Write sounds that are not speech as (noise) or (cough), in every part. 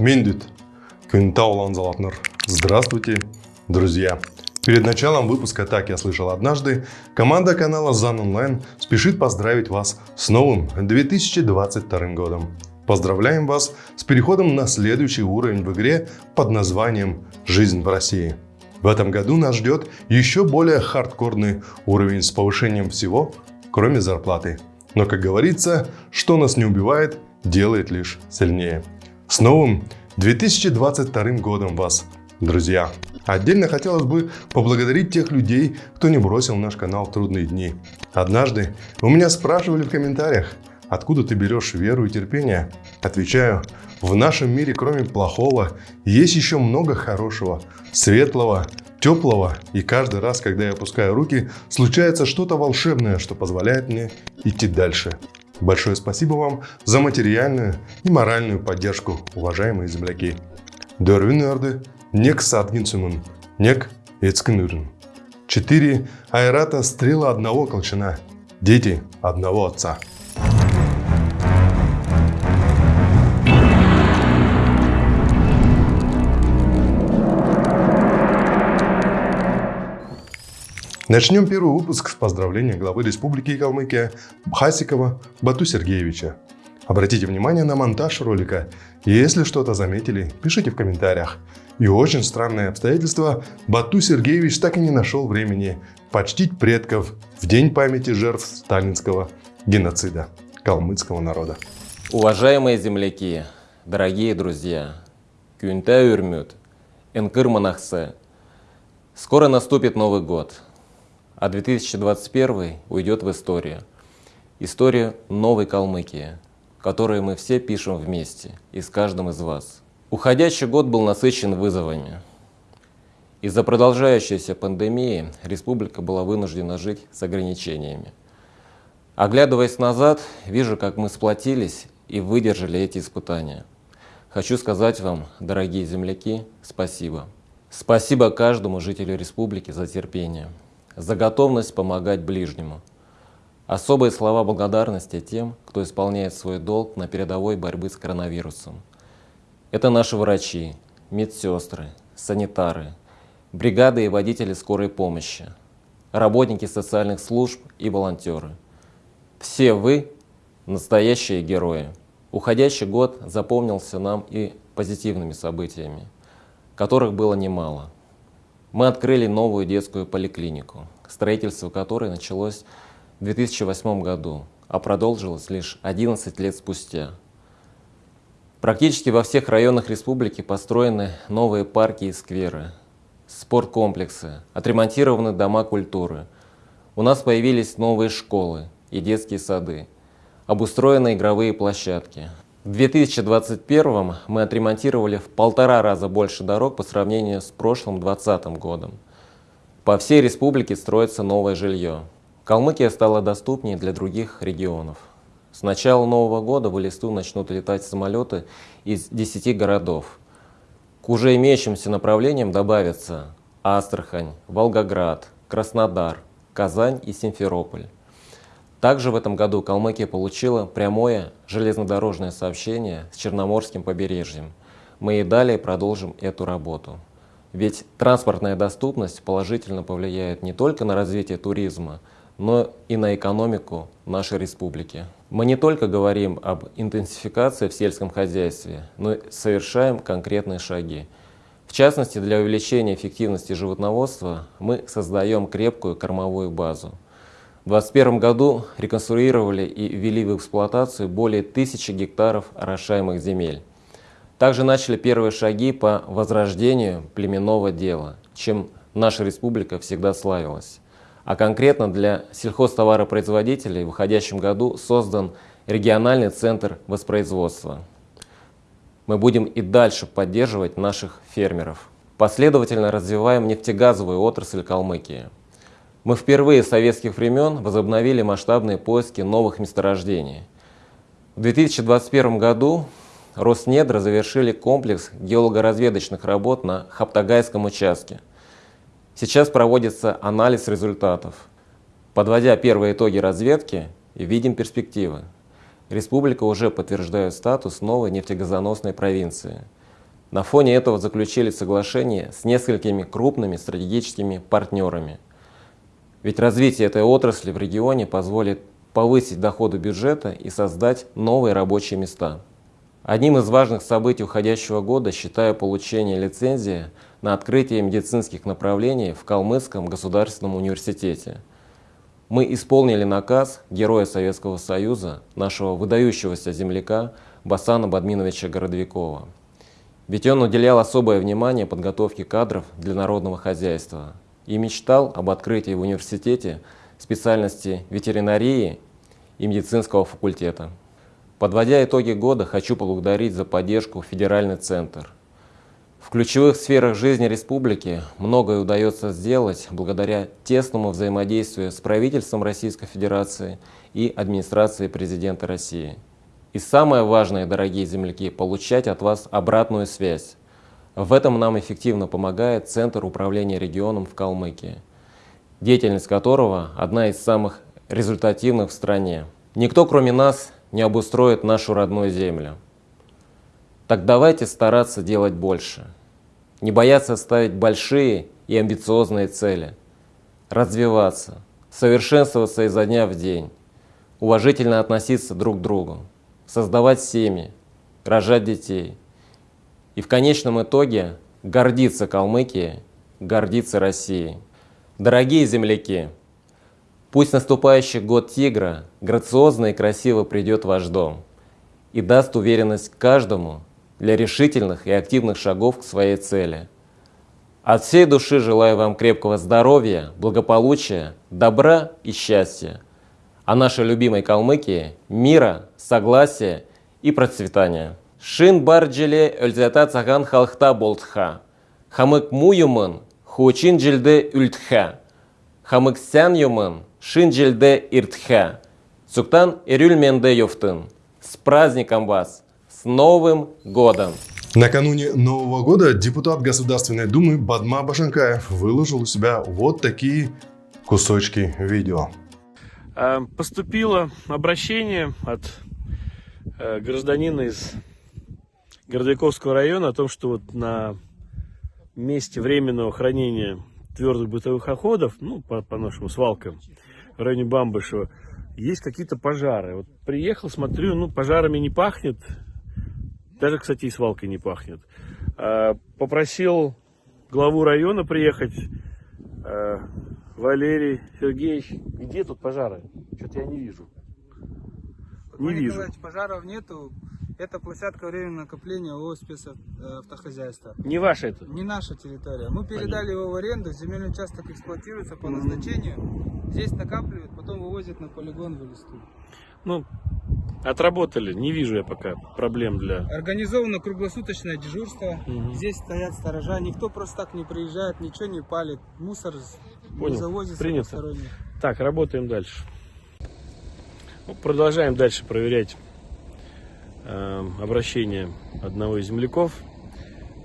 Мендит. Кентаулан Залатнер. Здравствуйте, друзья. Перед началом выпуска «Так я слышал однажды» команда канала ЗАН Онлайн спешит поздравить вас с новым 2022 годом. Поздравляем вас с переходом на следующий уровень в игре под названием «Жизнь в России». В этом году нас ждет еще более хардкорный уровень с повышением всего, кроме зарплаты. Но, как говорится, что нас не убивает, делает лишь сильнее. С новым 2022 годом вас, друзья! Отдельно хотелось бы поблагодарить тех людей, кто не бросил наш канал в трудные дни. Однажды у меня спрашивали в комментариях, откуда ты берешь веру и терпение? Отвечаю, в нашем мире кроме плохого есть еще много хорошего, светлого, теплого. И каждый раз, когда я опускаю руки, случается что-то волшебное, что позволяет мне идти дальше. Большое спасибо вам за материальную и моральную поддержку, уважаемые земляки. Дөрвинерды Нек Садгинсумун, Нек Эцкинурин. Четыре айрата стрела одного колчана, дети одного отца. Начнем первый выпуск с поздравления главы Республики Калмыкия Хасикова Бату Сергеевича. Обратите внимание на монтаж ролика. Если что-то заметили, пишите в комментариях. И очень странное обстоятельство, Бату Сергеевич так и не нашел времени почтить предков в День памяти жертв сталинского геноцида калмыцкого народа. Уважаемые земляки, дорогие друзья, Кюнта Юрмют, Энкыр скоро наступит Новый год, а 2021 уйдет в историю. Историю новой Калмыкии – которые мы все пишем вместе и с каждым из вас. Уходящий год был насыщен вызовами. Из-за продолжающейся пандемии республика была вынуждена жить с ограничениями. Оглядываясь назад, вижу, как мы сплотились и выдержали эти испытания. Хочу сказать вам, дорогие земляки, спасибо. Спасибо каждому жителю республики за терпение, за готовность помогать ближнему – Особые слова благодарности тем, кто исполняет свой долг на передовой борьбы с коронавирусом. Это наши врачи, медсестры, санитары, бригады и водители скорой помощи, работники социальных служб и волонтеры. Все вы – настоящие герои. Уходящий год запомнился нам и позитивными событиями, которых было немало. Мы открыли новую детскую поликлинику, строительство которой началось в 2008 году, а продолжилось лишь 11 лет спустя. Практически во всех районах республики построены новые парки и скверы, спорткомплексы, отремонтированы дома культуры. У нас появились новые школы и детские сады, обустроены игровые площадки. В 2021 мы отремонтировали в полтора раза больше дорог по сравнению с прошлым 2020 годом. По всей республике строится новое жилье. Калмыкия стала доступнее для других регионов. С начала Нового года в Элисту начнут летать самолеты из 10 городов. К уже имеющимся направлениям добавятся Астрахань, Волгоград, Краснодар, Казань и Симферополь. Также в этом году Калмыкия получила прямое железнодорожное сообщение с Черноморским побережьем. Мы и далее продолжим эту работу. Ведь транспортная доступность положительно повлияет не только на развитие туризма, но и на экономику нашей республики. Мы не только говорим об интенсификации в сельском хозяйстве, но и совершаем конкретные шаги. В частности, для увеличения эффективности животноводства мы создаем крепкую кормовую базу. В 2021 году реконструировали и ввели в эксплуатацию более тысячи гектаров орошаемых земель. Также начали первые шаги по возрождению племенного дела, чем наша республика всегда славилась. А конкретно для сельхозтоваропроизводителей в уходящем году создан региональный центр воспроизводства. Мы будем и дальше поддерживать наших фермеров. Последовательно развиваем нефтегазовую отрасль Калмыкии. Мы впервые с советских времен возобновили масштабные поиски новых месторождений. В 2021 году Роснедра завершили комплекс геологоразведочных работ на Хаптагайском участке – Сейчас проводится анализ результатов. Подводя первые итоги разведки, видим перспективы. Республика уже подтверждает статус новой нефтегазоносной провинции. На фоне этого заключили соглашение с несколькими крупными стратегическими партнерами. Ведь развитие этой отрасли в регионе позволит повысить доходы бюджета и создать новые рабочие места. Одним из важных событий уходящего года считаю получение лицензии на открытие медицинских направлений в Калмыцком государственном университете. Мы исполнили наказ Героя Советского Союза, нашего выдающегося земляка Басана Бадминовича Городовикова. Ведь он уделял особое внимание подготовке кадров для народного хозяйства и мечтал об открытии в университете специальности ветеринарии и медицинского факультета. Подводя итоги года, хочу поблагодарить за поддержку Федеральный центр. В ключевых сферах жизни республики многое удается сделать благодаря тесному взаимодействию с правительством Российской Федерации и администрацией президента России. И самое важное, дорогие земляки, получать от вас обратную связь. В этом нам эффективно помогает Центр управления регионом в Калмыкии, деятельность которого одна из самых результативных в стране. Никто, кроме нас, не обустроит нашу родную землю. Так давайте стараться делать больше. Не бояться ставить большие и амбициозные цели. Развиваться, совершенствоваться изо дня в день. Уважительно относиться друг к другу. Создавать семьи, рожать детей. И в конечном итоге гордиться Калмыкией, гордиться Россией. Дорогие земляки! Пусть наступающий год тигра грациозно и красиво придет в ваш дом и даст уверенность каждому для решительных и активных шагов к своей цели. От всей души желаю вам крепкого здоровья, благополучия, добра и счастья. А нашей любимой Калмыкии – мира, согласия и процветания. Шин барджеле өлзята цаган халхта болтха. Хамык муюмын, хучин джилде үлтха. Хамык сян юмын, Шинджельде Иртхе. Суктан Ирюльменде Йофтын. С праздником вас! С Новым годом! Накануне Нового года депутат Государственной Думы Бадма Башенкаев выложил у себя вот такие кусочки видео. А, поступило обращение от э, гражданина из Городовиковского района о том, что вот на месте временного хранения твердых бытовых отходов, ну, по, по нашим свалкам, в районе Бамбышева, есть какие-то пожары. Вот приехал, смотрю, ну, пожарами не пахнет. Даже, кстати, и свалкой не пахнет. А, попросил главу района приехать. А, Валерий Сергеевич, где тут пожары? Что-то я не вижу. Не вижу. Пожаров нету. Это площадка временного накопления ООО спецавтохозяйства. Не ваша это? Не наша территория. Мы передали его в аренду, земельный участок эксплуатируется по назначению. Здесь накапливают, потом вывозят на полигон в листу. Ну, отработали, не вижу я пока проблем для... Организовано круглосуточное дежурство. Угу. Здесь стоят сторожа, никто просто так не приезжает, ничего не палит. Мусор Понял. не завозится Принято. Так, работаем дальше. Ну, продолжаем дальше проверять Э, обращение одного из земляков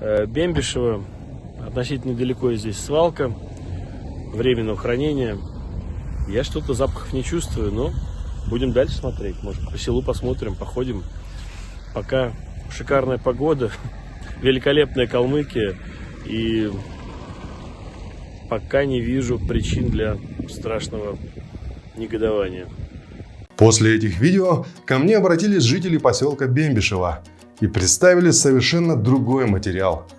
э, Бембишева. Относительно недалеко здесь свалка временного хранения. Я что-то запахов не чувствую, но будем дальше смотреть. Может, по селу посмотрим, походим. Пока шикарная погода, (laughs) великолепная Калмыкия. И пока не вижу причин для страшного негодования. После этих видео ко мне обратились жители поселка Бембишева и представили совершенно другой материал –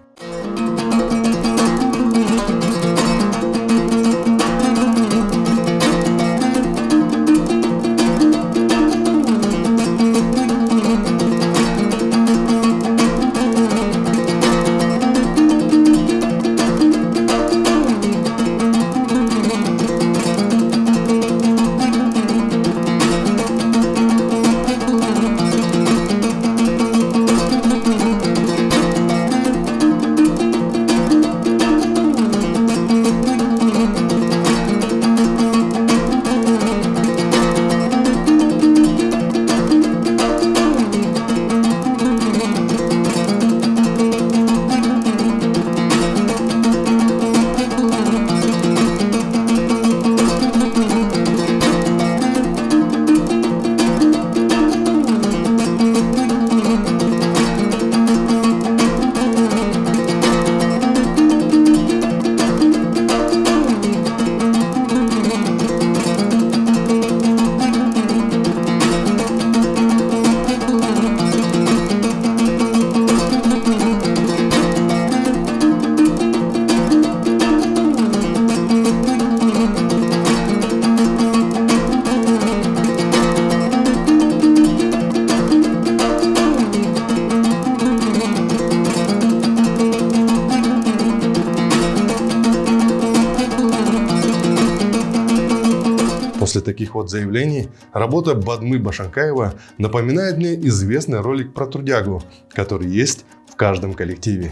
таких вот заявлений работа Бадмы Башанкаева напоминает мне известный ролик про трудягу, который есть в каждом коллективе.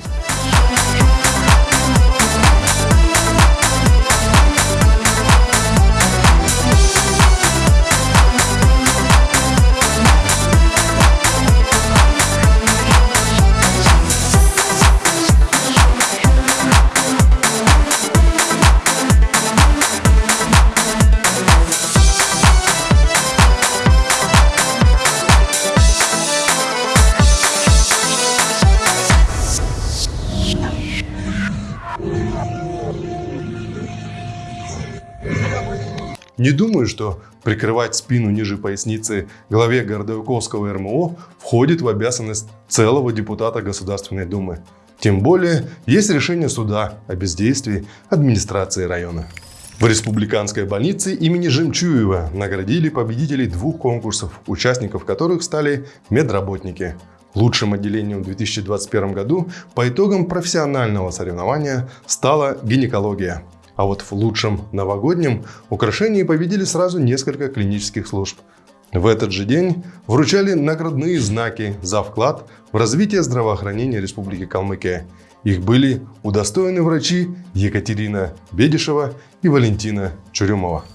Думаю, что прикрывать спину ниже поясницы главе Городовиковского РМО входит в обязанность целого депутата Государственной Думы. Тем более, есть решение суда о бездействии администрации района. В республиканской больнице имени Жемчуева наградили победителей двух конкурсов, участников которых стали медработники. Лучшим отделением в 2021 году по итогам профессионального соревнования стала гинекология. А вот в лучшем новогоднем украшении победили сразу несколько клинических служб. В этот же день вручали наградные знаки за вклад в развитие здравоохранения Республики Калмыкия. Их были удостоены врачи Екатерина Бедишева и Валентина Чурюмова.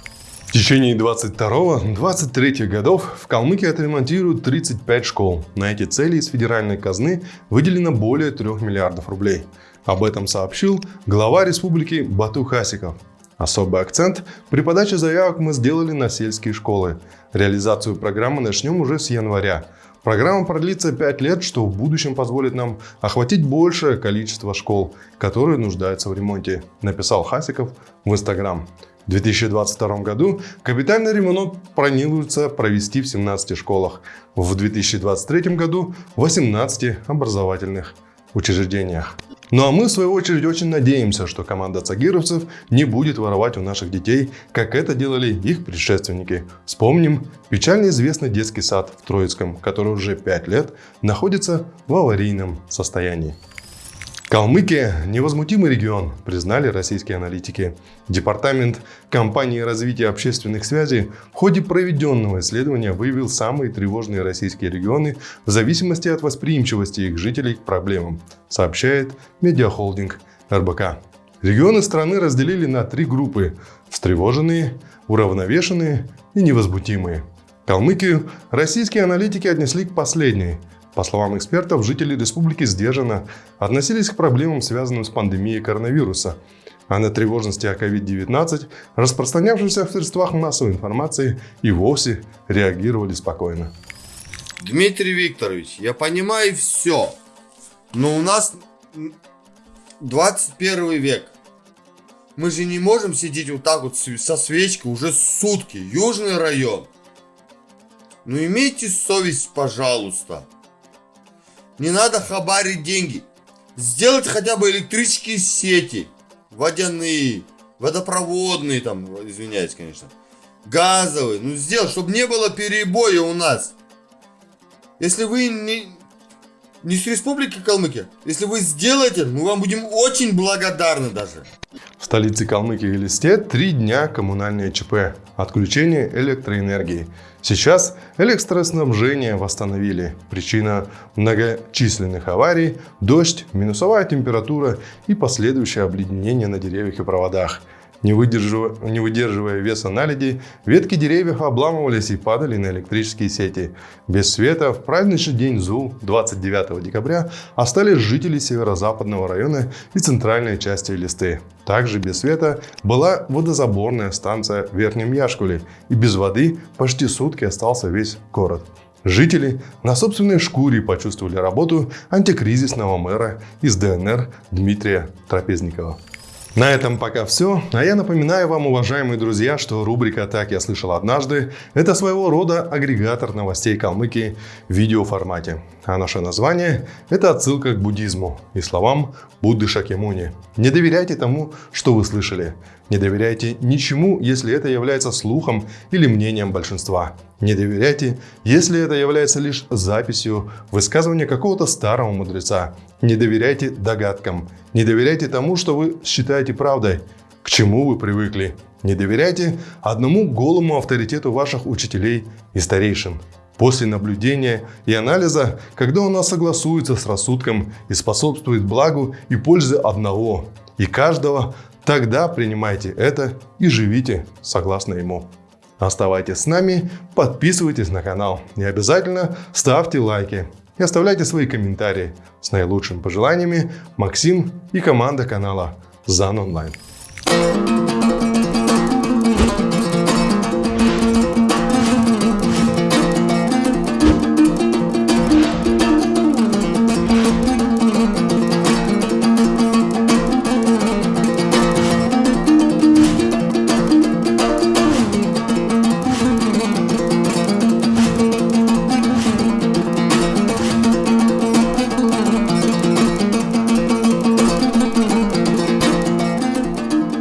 В течение 22-23 годов в Калмыкии отремонтируют 35 школ. На эти цели из федеральной казны выделено более 3 миллиардов рублей. Об этом сообщил глава республики Бату Хасиков. Особый акцент при подаче заявок мы сделали на сельские школы. Реализацию программы начнем уже с января. Программа продлится 5 лет, что в будущем позволит нам охватить большее количество школ, которые нуждаются в ремонте, написал Хасиков в Инстаграм. В 2022 году капитальный ремонт планируется провести в 17 школах, в 2023 году в 18 образовательных учреждениях. Ну а мы, в свою очередь, очень надеемся, что команда цагировцев не будет воровать у наших детей, как это делали их предшественники. Вспомним печально известный детский сад в Троицком, который уже 5 лет находится в аварийном состоянии. Калмыкия – невозмутимый регион, признали российские аналитики. Департамент компании развития общественных связей в ходе проведенного исследования выявил самые тревожные российские регионы в зависимости от восприимчивости их жителей к проблемам, сообщает медиахолдинг РБК. Регионы страны разделили на три группы – встревоженные, уравновешенные и невозмутимые. Калмыкию российские аналитики отнесли к последней – по словам экспертов, жители республики сдержанно относились к проблемам, связанным с пандемией коронавируса, а на тревожности о COVID-19, распространявшихся в средствах массовой информации, и вовсе реагировали спокойно. Дмитрий Викторович, я понимаю все, но у нас 21 век. Мы же не можем сидеть вот так вот со свечкой уже сутки. Южный район. Ну имейте совесть, пожалуйста. Не надо хабарить деньги. Сделать хотя бы электрические сети. Водяные, водопроводные там, извиняюсь, конечно. Газовые. Ну сделать, чтобы не было перебоя у нас. Если вы не, не с Республики Калмыкия, если вы сделаете, мы вам будем очень благодарны даже. В столице Калмыкии Элисте три дня коммунальное ЧП. Отключение электроэнергии. Сейчас электроснабжение восстановили. Причина многочисленных аварий – дождь, минусовая температура и последующее обледенение на деревьях и проводах – не выдерживая, не выдерживая веса наледи, ветки деревьев обламывались и падали на электрические сети. Без света в праздничный день ЗУ 29 декабря остались жители северо-западного района и центральной части Листы. Также без света была водозаборная станция в Верхнем Яшкуле, и без воды почти сутки остался весь город. Жители на собственной шкуре почувствовали работу антикризисного мэра из ДНР Дмитрия Трапезникова. На этом пока все. А я напоминаю вам, уважаемые друзья, что рубрика «Так я слышал однажды» — это своего рода агрегатор новостей Калмыкии в видеоформате. А наше название — это отсылка к буддизму и словам Будды Шакемуни. Не доверяйте тому, что вы слышали. Не доверяйте ничему, если это является слухом или мнением большинства. Не доверяйте, если это является лишь записью высказывания какого-то старого мудреца. Не доверяйте догадкам. Не доверяйте тому, что вы считаете правдой, к чему вы привыкли. Не доверяйте одному голому авторитету ваших учителей и старейшин. После наблюдения и анализа, когда у согласуется с рассудком и способствует благу и пользе одного и каждого, тогда принимайте это и живите согласно ему. Оставайтесь с нами, подписывайтесь на канал и обязательно ставьте лайки и оставляйте свои комментарии. С наилучшими пожеланиями Максим и команда канала ЗАН Онлайн.